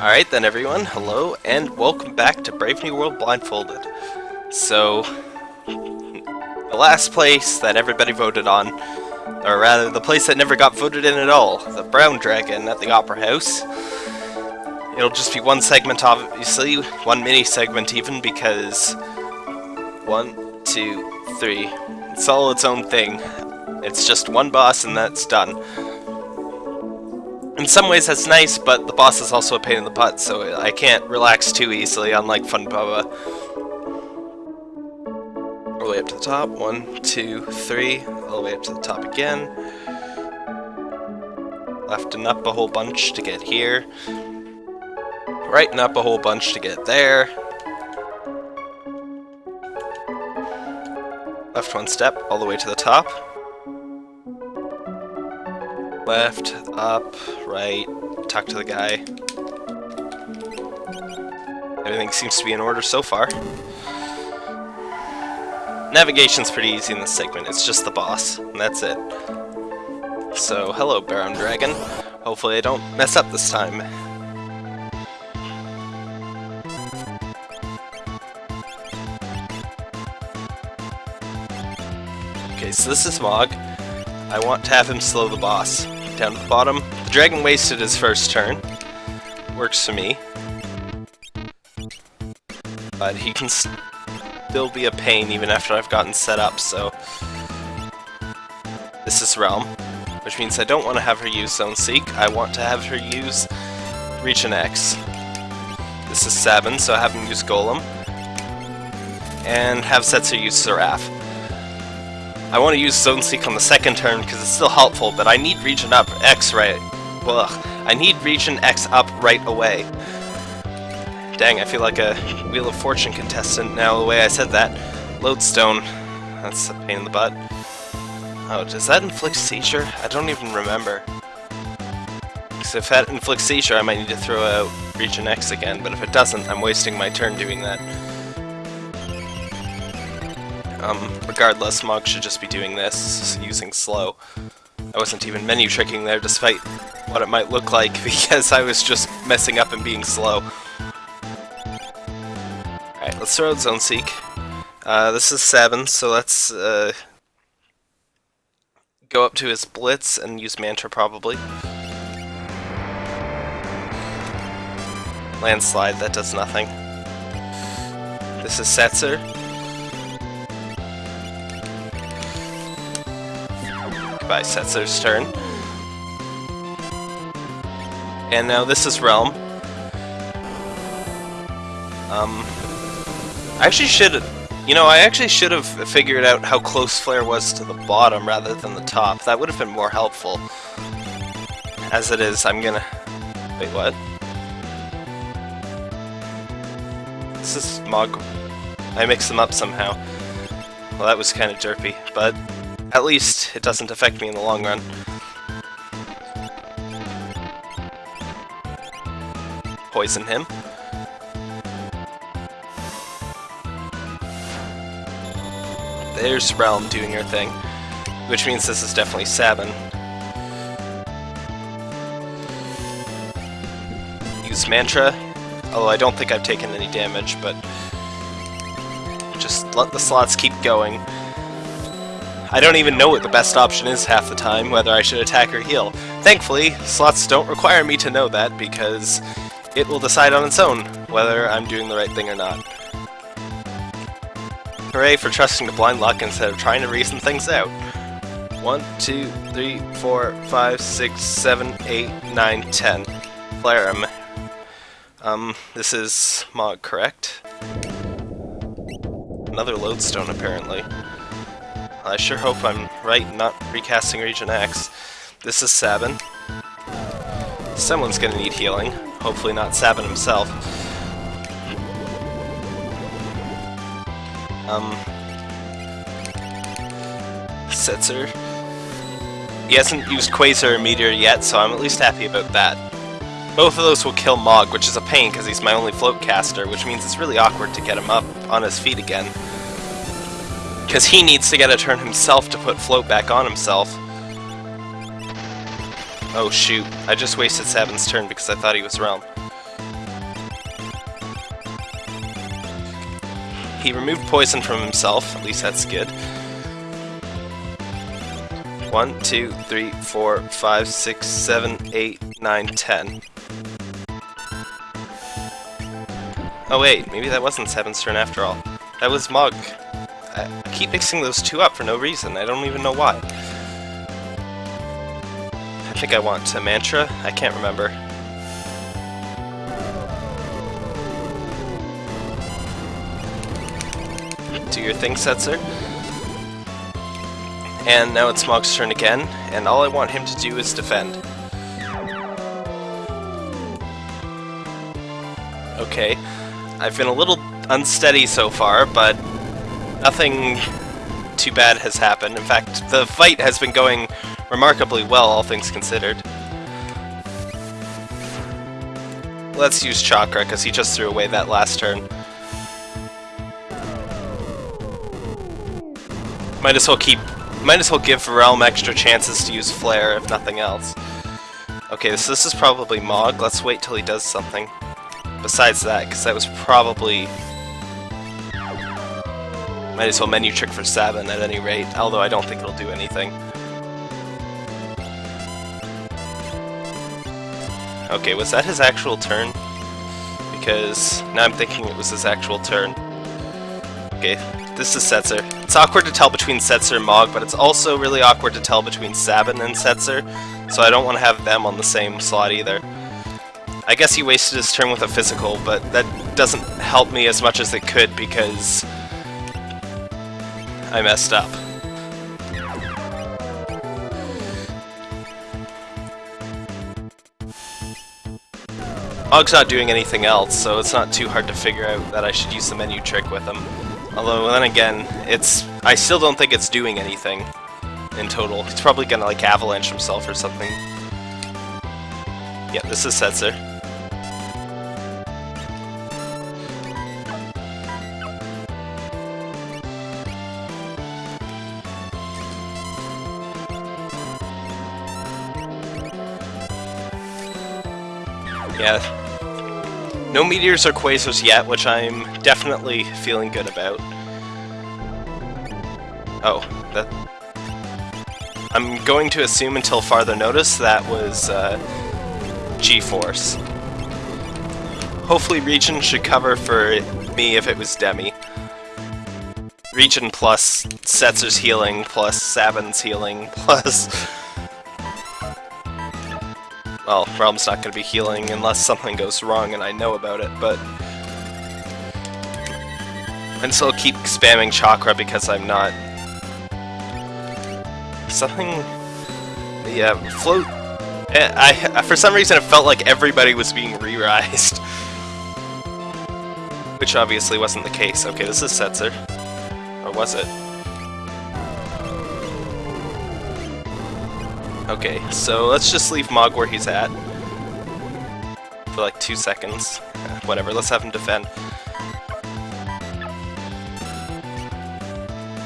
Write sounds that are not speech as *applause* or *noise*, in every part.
Alright then everyone, hello, and welcome back to Brave New World Blindfolded. So, the last place that everybody voted on, or rather the place that never got voted in at all, the Brown Dragon at the Opera House. It'll just be one segment obviously, one mini segment even, because one, two, three, it's all its own thing. It's just one boss and that's done. In some ways that's nice, but the boss is also a pain in the butt, so I can't relax too easily, unlike Phunbaba. All the way up to the top. One, two, three. All the way up to the top again. Left and up a whole bunch to get here. Right and up a whole bunch to get there. Left one step all the way to the top left, up, right, talk to the guy. Everything seems to be in order so far. Navigation's pretty easy in this segment, it's just the boss, and that's it. So, hello Brown Dragon. Hopefully I don't mess up this time. Okay, so this is Mog. I want to have him slow the boss down to the bottom. The dragon wasted his first turn. Works for me. But he can still be a pain even after I've gotten set up, so... This is Relm, which means I don't want to have her use Zone Seek. I want to have her use Regen X. This is Sabin, so I have him use Golem. And have Setzer use Seraph. I want to use Zone Seek on the second turn because it's still helpful, but I need Region up X right. Ugh. I need Regen X up right away. Dang, I feel like a Wheel of Fortune contestant now the way I said that. Lodestone. That's a pain in the butt. Oh, does that inflict seizure? I don't even remember. Because if that inflicts seizure, I might need to throw out Regen X again, but if it doesn't, I'm wasting my turn doing that. Um, regardless, Mog should just be doing this, using slow. I wasn't even menu tricking there, despite what it might look like, *laughs* because I was just messing up and being slow. Alright, let's throw out Zone Seek. Uh, this is Sabin, so let's uh, go up to his Blitz and use Mantra probably. Landslide, that does nothing. This is Setzer. By Setzer's turn. And now this is Relm. Um, I actually should, you know, I actually should have figured out how close Flare was to the bottom rather than the top. That would have been more helpful. As it is, I'm gonna... Wait, what? This is Mog... I mixed them up somehow. Well, that was kind of derpy, but at least it doesn't affect me in the long run. Poison him. There's Relm doing her thing, which means this is definitely Sabin. Use Mantra, although I don't think I've taken any damage, but just let the slots keep going. I don't even know what the best option is half the time, whether I should attack or heal. Thankfully, slots don't require me to know that, because it will decide on its own whether I'm doing the right thing or not. Hooray for trusting the blind luck instead of trying to reason things out. 1, 2, 3, 4, 5, 6, 7, 8, 9, 10. Flarum. Um, this is Mog, correct? Another lodestone, apparently. I sure hope I'm right not recasting Regen X. This is Sabin. Someone's gonna need healing. Hopefully not Sabin himself. Um... Setzer. He hasn't used Quasar or Meteor yet, so I'm at least happy about that. Both of those will kill Mog, which is a pain because he's my only float caster, which means it's really awkward to get him up on his feet again. Because he needs to get a turn himself to put float back on himself. Oh shoot, I just wasted Sabin's turn because I thought he was Relm. He removed poison from himself, at least that's good. One, two, three, four, five, six, seven, eight, nine, ten. Oh wait, maybe that wasn't Sabin's turn after all. That was Mog. I keep mixing those two up for no reason, I don't even know why. I think I want to Mantra, I can't remember. Do your thing, Setzer. And now it's Mog's turn again, and all I want him to do is defend. Okay, I've been a little unsteady so far, but nothing too bad has happened. In fact, the fight has been going remarkably well, all things considered. Let's use Chakra, because he just threw away that last turn. Might as well keep... Might as well give Relm extra chances to use Flare, if nothing else. Okay, so this is probably Mog. Let's wait till he does something. Besides that, because that was probably... Might as well menu trick for Sabin at any rate, although I don't think it'll do anything. Okay, was that his actual turn? Because now I'm thinking it was his actual turn. Okay, this is Setzer. It's awkward to tell between Setzer and Mog, but it's also really awkward to tell between Sabin and Setzer, so I don't want to have them on the same slot either. I guess he wasted his turn with a physical, but that doesn't help me as much as it could because I messed up. Mog's not doing anything else, so it's not too hard to figure out that I should use the menu trick with him. Although, then again, it's I still don't think it's doing anything in total. He's probably gonna, like, avalanche himself or something. Yeah, this is Setzer. Yeah, no meteors or quasars yet, which I'm definitely feeling good about. Oh, that... I'm going to assume until farther notice that was uh, G-Force. Hopefully Regen should cover for me if it was Demi. Regen plus Setzer's healing, plus Sabin's healing, *laughs* plus well, Relm's not going to be healing unless something goes wrong and I know about it, but... And so I'll keep spamming Chakra because I'm not... Something... Yeah, Float... Eh, I, for some reason it felt like everybody was being re-rised. *laughs* Which obviously wasn't the case. Okay, this is Setzer. Or was it? Okay, so let's just leave Mog where he's at. For like two seconds. Whatever, let's have him defend.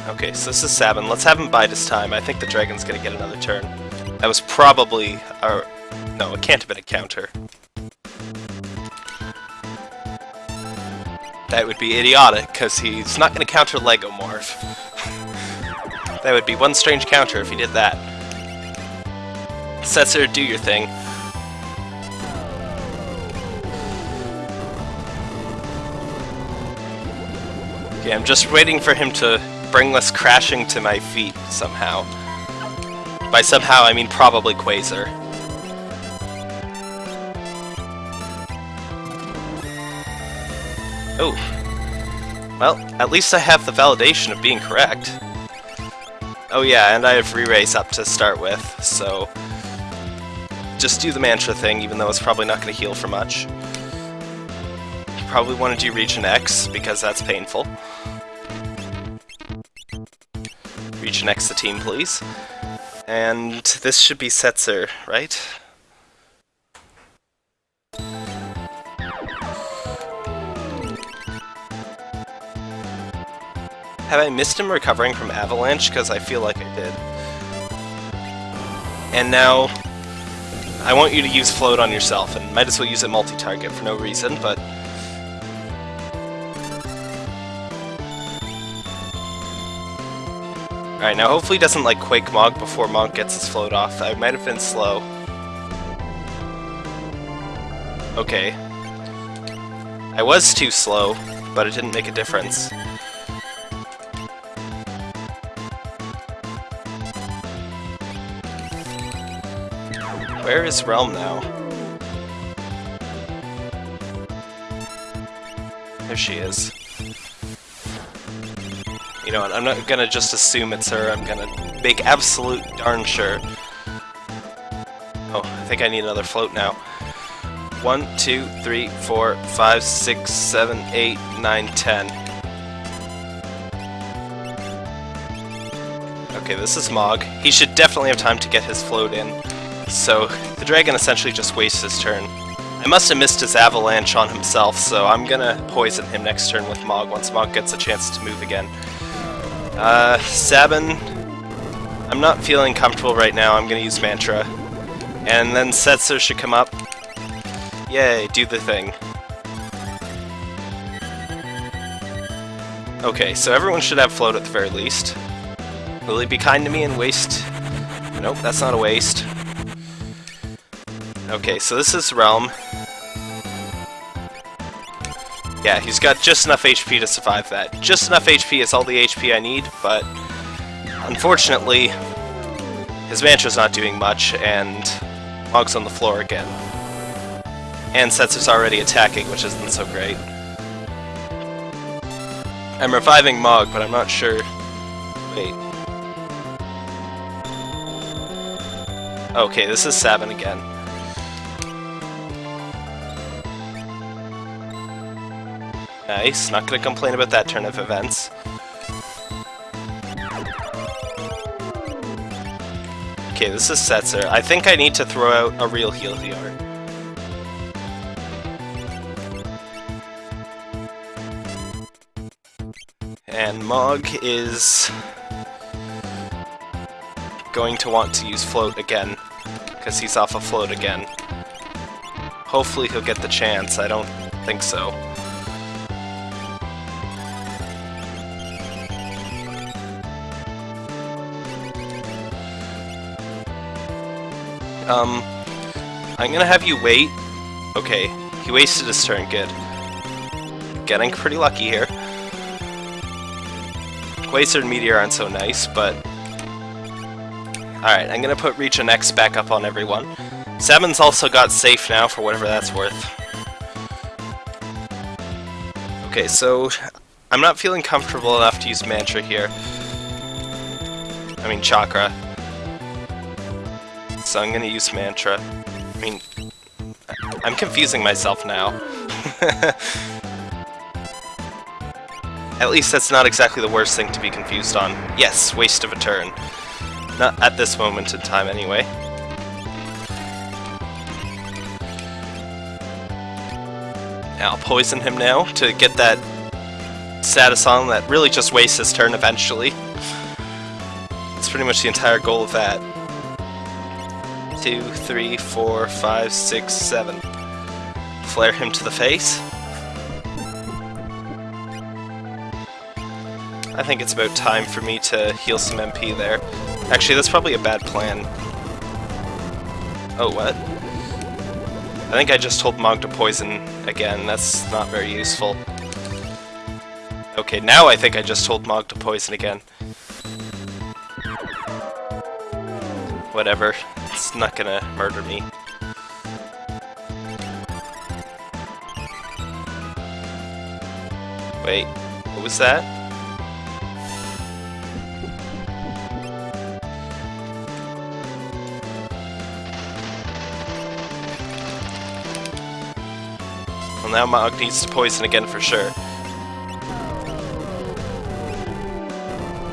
Okay, so this is Sabin. Let's have him bide his time. I think the dragon's gonna get another turn. That was probably our... No, it can't have been a counter. That would be idiotic, because he's not gonna counter Lego Morph. *laughs* that would be one strange counter if he did that. Setzer, do your thing. Okay, I'm just waiting for him to bring this crashing to my feet somehow. By somehow, I mean probably Quasar. Oh. Well, at least I have the validation of being correct. Oh yeah, and I have re-raise up to start with, so just do the mantra thing, even though it's probably not going to heal for much. You probably want to do Regen X, because that's painful. Regen X the team, please. And this should be Setzer, right? Have I missed him recovering from Avalanche? Because I feel like I did. And now, I want you to use float on yourself, and might as well use it multi-target for no reason, but... Alright, now hopefully doesn't, like, Quake Mog before Mog gets his float off. I might have been slow. Okay. I was too slow, but it didn't make a difference. Where is Relm now? There she is. You know what, I'm not gonna just assume it's her, I'm gonna make absolute darn sure. Oh, I think I need another float now. One, two, three, four, five, six, seven, eight, nine, ten. Okay, this is Mog. He should definitely have time to get his float in. So, the dragon essentially just wastes his turn. I must have missed his avalanche on himself, so I'm gonna poison him next turn with Mog once Mog gets a chance to move again. Uh, Sabin, I'm not feeling comfortable right now, I'm gonna use Mantra. And then Setzer should come up. Yay, do the thing. Okay, so everyone should have float at the very least. Will he be kind to me and waste... Nope, that's not a waste. Okay, so this is Relm. Yeah, he's got just enough HP to survive that. Just enough HP is all the HP I need, but unfortunately, his Mantra's not doing much, and Mog's on the floor again. And Setzer's already attacking, which isn't so great. I'm reviving Mog, but I'm not sure... Wait. Okay, this is Sabin again. Nice, not gonna complain about that turn of events. Okay, this is Setzer. I think I need to throw out a real heal here. And Mog is going to want to use Float again, because he's off of Float again. Hopefully he'll get the chance, I don't think so. Um, I'm gonna have you wait. Okay, he wasted his turn, good. Getting pretty lucky here. Quasar and Meteor aren't so nice, but... Alright, I'm gonna put Reach and X back up on everyone. Sabin's also got safe now, for whatever that's worth. Okay, so... I'm not feeling comfortable enough to use Mantra here. I mean, Chakra so I'm gonna use Mantra. I mean, I'm confusing myself now. *laughs* at least that's not exactly the worst thing to be confused on. Yes, waste of a turn. Not at this moment in time, anyway. I'll poison him now to get that status on that really just wastes his turn eventually. That's pretty much the entire goal of that two, three, four, five, six, seven. Flare him to the face. I think it's about time for me to heal some MP there. Actually, that's probably a bad plan. Oh, what? I think I just told Mog to poison again. That's not very useful. Okay, now I think I just told Mog to poison again. Whatever. It's not gonna murder me. Wait, what was that? Well now Mog needs to poison again for sure.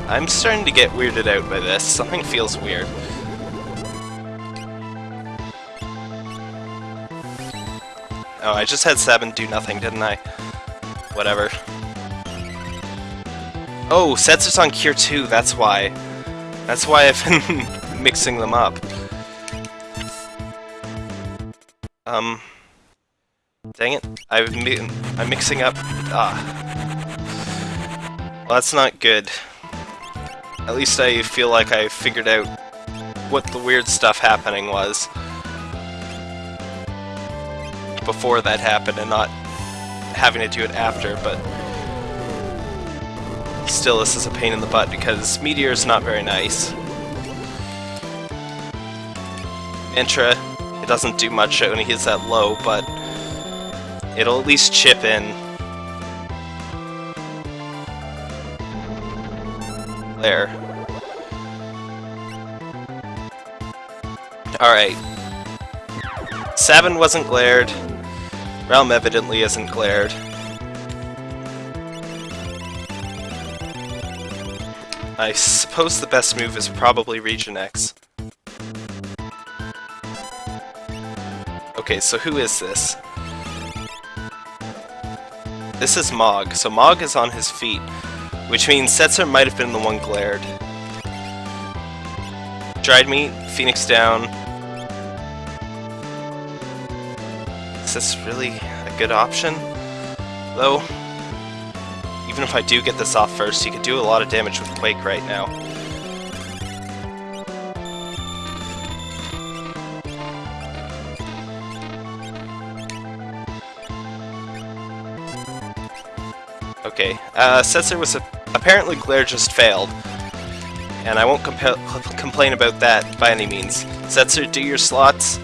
I'm starting to get weirded out by this. Something feels weird. Oh, I just had Sabin do nothing, didn't I? Whatever. Oh, Setzer's on Cure 2, that's why. That's why I've *laughs* been mixing them up. Um... Dang it. I've mi I'm mixing up... Ah. Well, that's not good. At least I feel like I figured out what the weird stuff happening was before that happened and not having to do it after, but still this is a pain in the butt because Meteor is not very nice. Intra, it doesn't do much when he hits that low, but it'll at least chip in. There. Alright. Sabin wasn't glared. Relm evidently isn't glared. I suppose the best move is probably Regen X. Okay, so who is this? This is Mog. So Mog is on his feet, which means Setzer might have been the one glared. Dried meat, Phoenix down. Is this really a good option? Though, even if I do get this off first, he could do a lot of damage with Quake right now. Okay, uh, Setzer was apparently Glare just failed, and I won't complain about that by any means. Setzer, do your slots.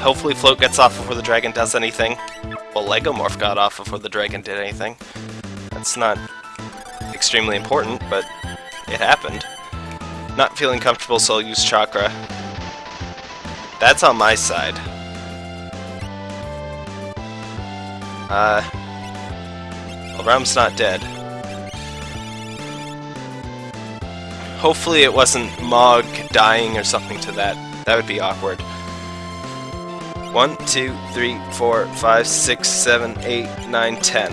Hopefully Float gets off before the dragon does anything. Well, Legomorph got off before the dragon did anything. That's not extremely important, but it happened. Not feeling comfortable, so I'll use Chakra. That's on my side. Uh, well, not dead. Hopefully it wasn't Mog dying or something to that. That would be awkward. One, two, three, four, five, six, seven, eight, nine, ten.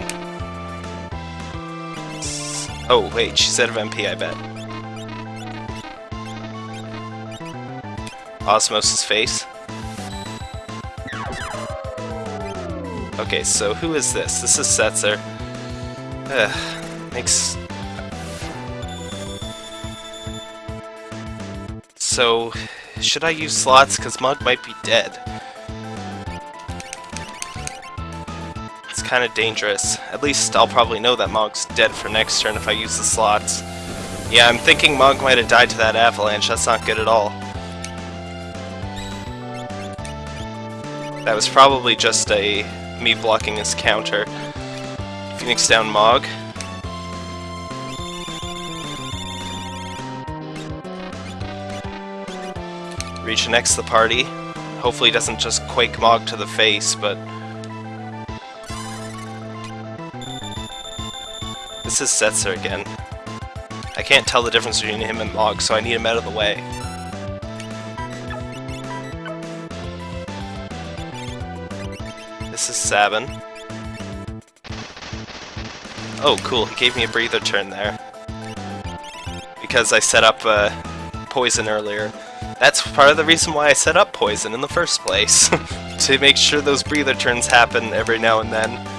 Oh, wait, she said of MP, I bet. Osmosis face. Okay, so who is this? This is Setzer. Ugh, makes... So, should I use slots? Because Mog might be dead. It's kind of dangerous. At least I'll probably know that Mog's dead for next turn if I use the slots. Yeah, I'm thinking Mog might have died to that avalanche. That's not good at all. That was probably just a me blocking his counter. Phoenix down Mog. Reach next the party. Hopefully doesn't just Quake Mog to the face, but... This is Setzer again. I can't tell the difference between him and Mog, so I need him out of the way. This is Sabin. Oh, cool, he gave me a breather turn there. Because I set up uh, poison earlier. That's part of the reason why I set up poison in the first place. *laughs* to make sure those breather turns happen every now and then.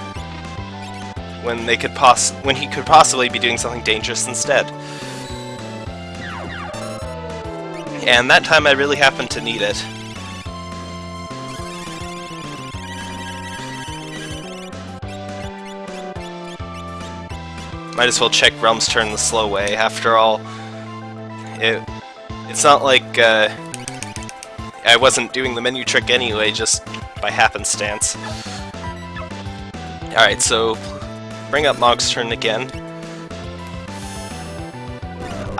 When they could poss when he could possibly be doing something dangerous instead. And that time I really happened to need it. Might as well check Relm's turn the slow way. After all, it, it's not like uh, I wasn't doing the menu trick anyway, just by happenstance. Alright, so bring up Mog's turn again.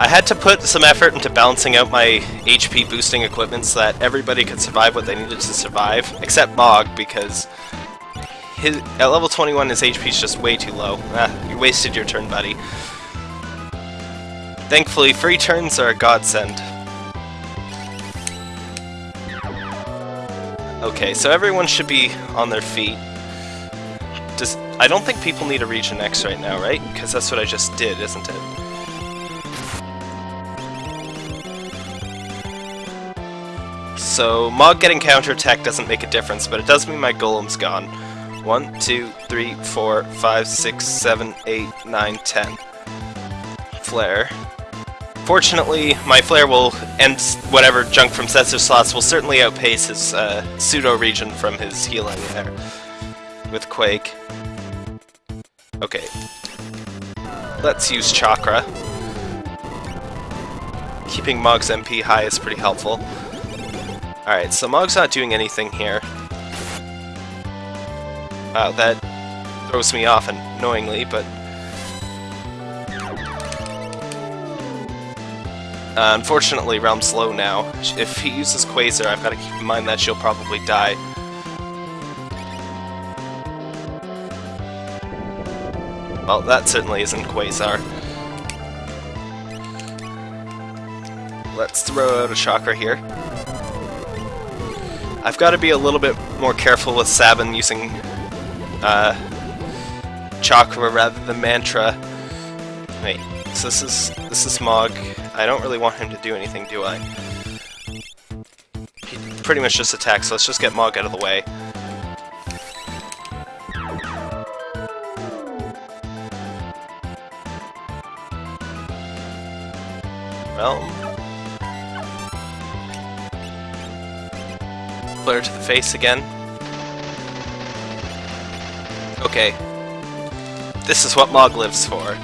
I had to put some effort into balancing out my HP boosting equipment so that everybody could survive what they needed to survive, except Mog, because his, at level 21, his HP is just way too low. Ah, you wasted your turn, buddy. Thankfully, free turns are a godsend. Okay, so everyone should be on their feet. Does I don't think people need a Regen X right now, right? Because that's what I just did, isn't it? So, Mog getting counterattack doesn't make a difference, but it does mean my Golem's gone. 1, 2, 3, 4, 5, 6, 7, 8, 9, 10. Flare. Fortunately, my Flare will, and whatever junk from Setzer slots will certainly outpace his uh, pseudo-region from his healing there with Quake. Okay. Let's use Chakra. Keeping Mog's MP high is pretty helpful. Alright, so Mog's not doing anything here. Wow, that throws me off annoyingly, but... Uh, unfortunately, Relm's low now. If he uses Quasar, I've got to keep in mind that she'll probably die. Well, that certainly isn't Quasar. Let's throw out a Chakra here. I've got to be a little bit more careful with Sabin using uh, Chakra rather than Mantra. Wait, so this is this is Mog. I don't really want him to do anything, do I? He pretty much just attacks, so let's just get Mog out of the way. Well... Flare to the face again. Okay. This is what Mog lives for.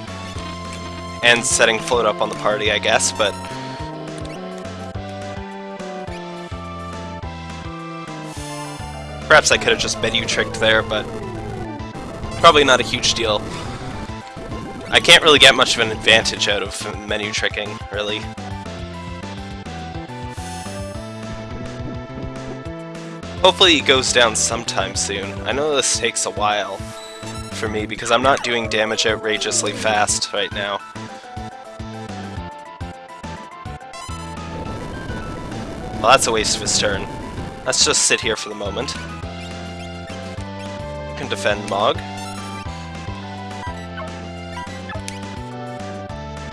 And setting float up on the party, I guess, but... Perhaps I could have just menu tricked there, but... Probably not a huge deal. I can't really get much of an advantage out of menu tricking, really. Hopefully it goes down sometime soon. I know this takes a while for me because I'm not doing damage outrageously fast right now. Well, that's a waste of his turn. Let's just sit here for the moment. Can defend Mog.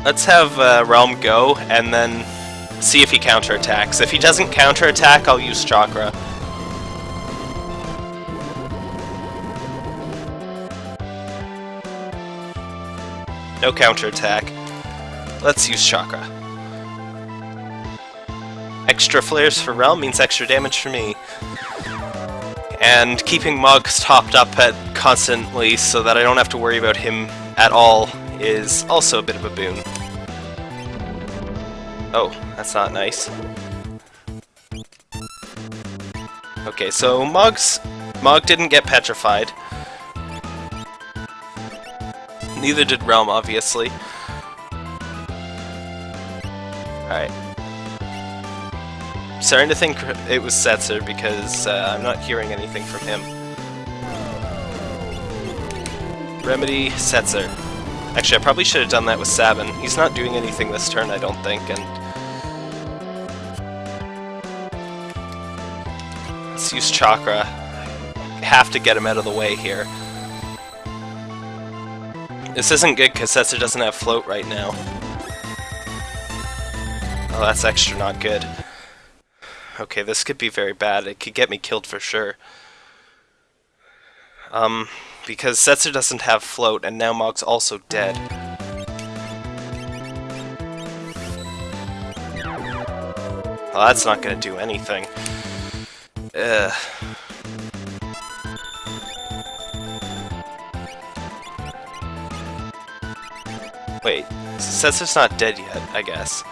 Let's have uh, Relm go, and then see if he counterattacks. If he doesn't counterattack, I'll use Chakra. No counterattack. Let's use Chakra. Extra flares for Relm means extra damage for me. And keeping Mugs topped up at constantly so that I don't have to worry about him at all is also a bit of a boon. Oh, that's not nice. Okay, so Mog's... Mog didn't get petrified. Neither did Relm, obviously. Alright. Starting to think it was Setzer because uh, I'm not hearing anything from him. Remedy, Setzer. Actually, I probably should have done that with Sabin. He's not doing anything this turn, I don't think, and... Let's use Chakra. Have to get him out of the way here. This isn't good because Setzer doesn't have float right now. Oh, that's extra not good. Okay, this could be very bad. It could get me killed for sure. Um, because Setzer doesn't have float, and now Mog's also dead. Well, that's not gonna do anything. Ugh. Wait, Setzer's not dead yet, I guess.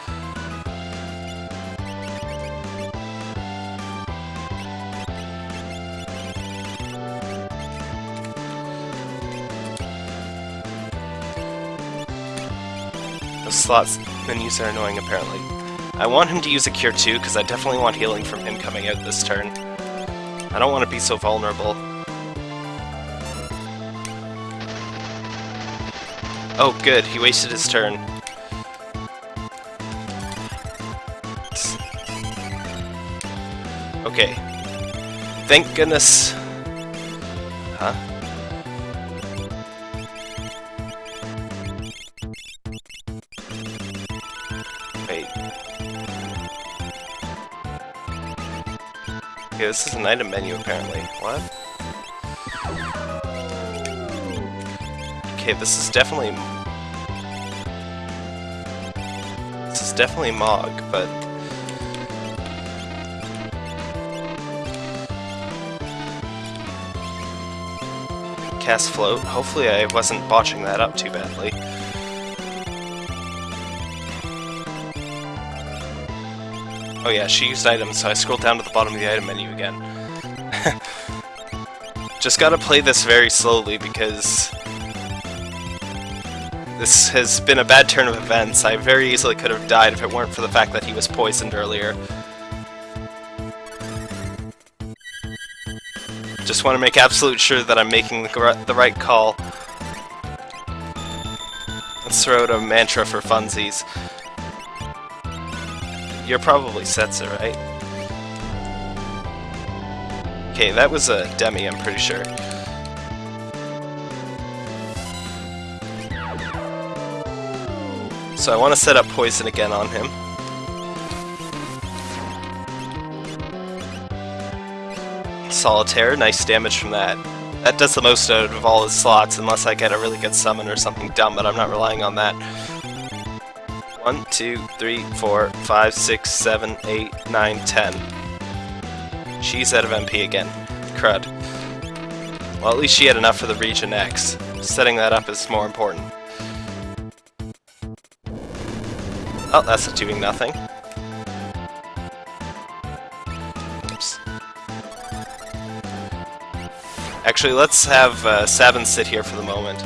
Slots menus are annoying, apparently. I want him to use a Cure too, because I definitely want healing from him coming out this turn. I don't want to be so vulnerable. Oh, good. He wasted his turn. Okay. Thank goodness... Huh? This is an item menu apparently. What? Okay, this is definitely... This is definitely Mog, but... Cast Float. Hopefully I wasn't botching that up too badly. Oh yeah, she used items, so I scrolled down to the bottom of the item menu again. *laughs* Just gotta play this very slowly because this has been a bad turn of events. I very easily could have died if it weren't for the fact that he was poisoned earlier. Just want to make absolute sure that I'm making the, the right call. Let's throw out a mantra for funsies. You're probably Setzer, right? Okay, that was a Demi, I'm pretty sure. So I want to set up Poison again on him. Solitaire, nice damage from that. That does the most out of all his slots, unless I get a really good summon or something dumb, but I'm not relying on that. 1, 2, 3, 4, 5, 6, 7, 8, 9, 10. She's out of MP again. Crud. Well, at least she had enough for the regen X. Setting that up is more important. Oh, that's doing nothing. Oops. Actually, let's have uh, Sabin sit here for the moment.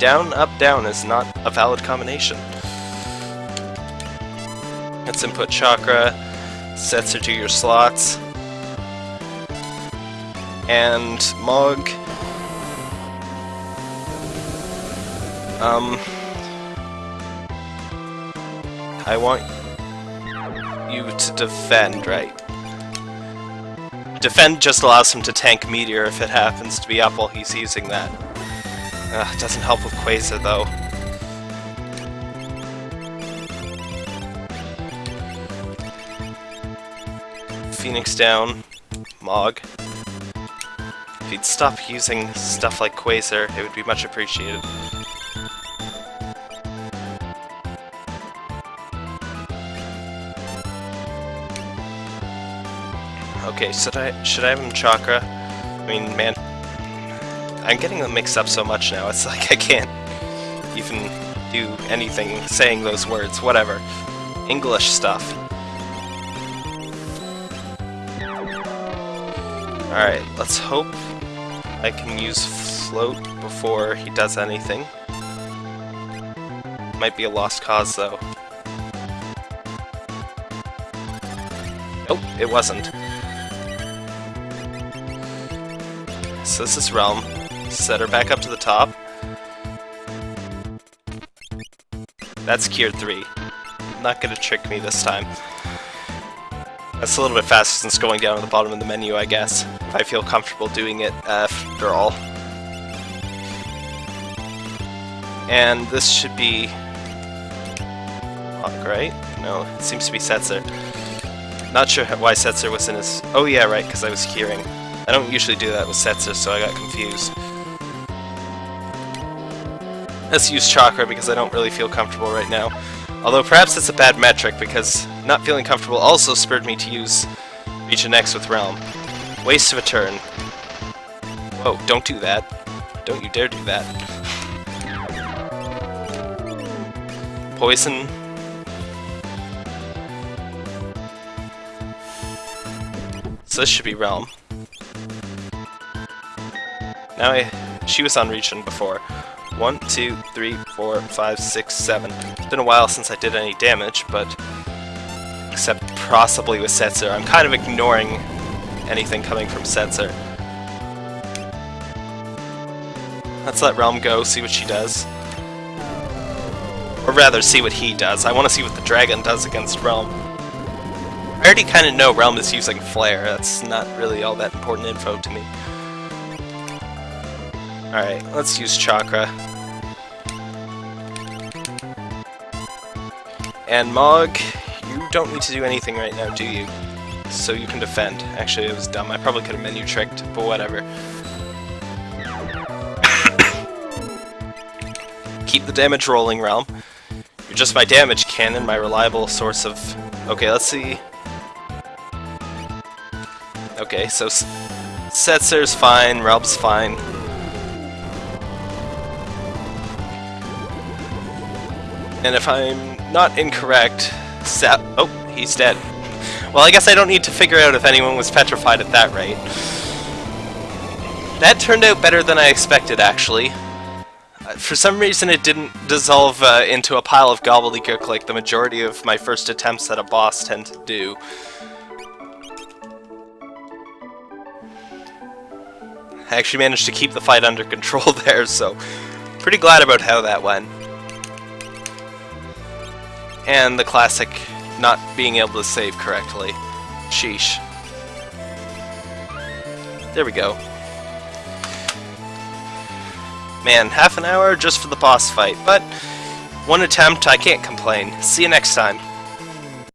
Down, up, down is not a valid combination. Let's input chakra, Setzer to your slots, and Mog. Um, I want you to defend, right? Defend just allows him to tank Meteor if it happens to be up while he's using that. Uh, doesn't help with Quasar though. Phoenix down. Mog. If he'd stop using stuff like Quasar, it would be much appreciated. Okay, should I should I have him Chakra? I mean, man, I'm getting them mixed up so much now, it's *laughs* like I can't even do anything saying those words, whatever. English stuff. Alright, let's hope I can use float before he does anything. Might be a lost cause though. Nope, it wasn't. So this is Relm. Set her back up to the top. That's cured 3. Not gonna trick me this time. That's a little bit faster since going down to the bottom of the menu, I guess. If I feel comfortable doing it after all. And this should be... Hawk, right? No, it seems to be Setzer. Not sure why Setzer was in his... Oh yeah, right, because I was curing. I don't usually do that with Setzer, so I got confused. Let's use Chakra because I don't really feel comfortable right now. Although perhaps it's a bad metric because not feeling comfortable also spurred me to use Regen X with Relm. Waste of a turn. Whoa, don't do that. Don't you dare do that. Poison. So this should be Relm. Now I... She was on Regen before. One, two, three, four, five, six, seven. It's been a while since I did any damage, but except possibly with Setzer. I'm kind of ignoring anything coming from Setzer. Let's let Relm go, see what she does. Or rather, see what he does. I want to see what the dragon does against Relm. I already kind of know Relm is using Flare. That's not really all that important info to me. Alright, let's use Chakra. And Mog, you don't need to do anything right now, do you? So you can defend. Actually, it was dumb. I probably could have menu tricked, but whatever. *coughs* Keep the damage rolling, Relm. You're just my damage cannon, my reliable source of... Okay, let's see. Okay, so Setzer's fine, Relm's fine. And if I'm not incorrect, Sa oh, he's dead. Well, I guess I don't need to figure out if anyone was petrified at that rate. That turned out better than I expected, actually. Uh, for some reason it didn't dissolve uh, into a pile of gobbledygook like the majority of my first attempts at a boss tend to do. I actually managed to keep the fight under control *laughs* there, so pretty glad about how that went and the classic not being able to save correctly. Sheesh. There we go. Man, half an hour just for the boss fight, but one attempt, I can't complain. See you next time.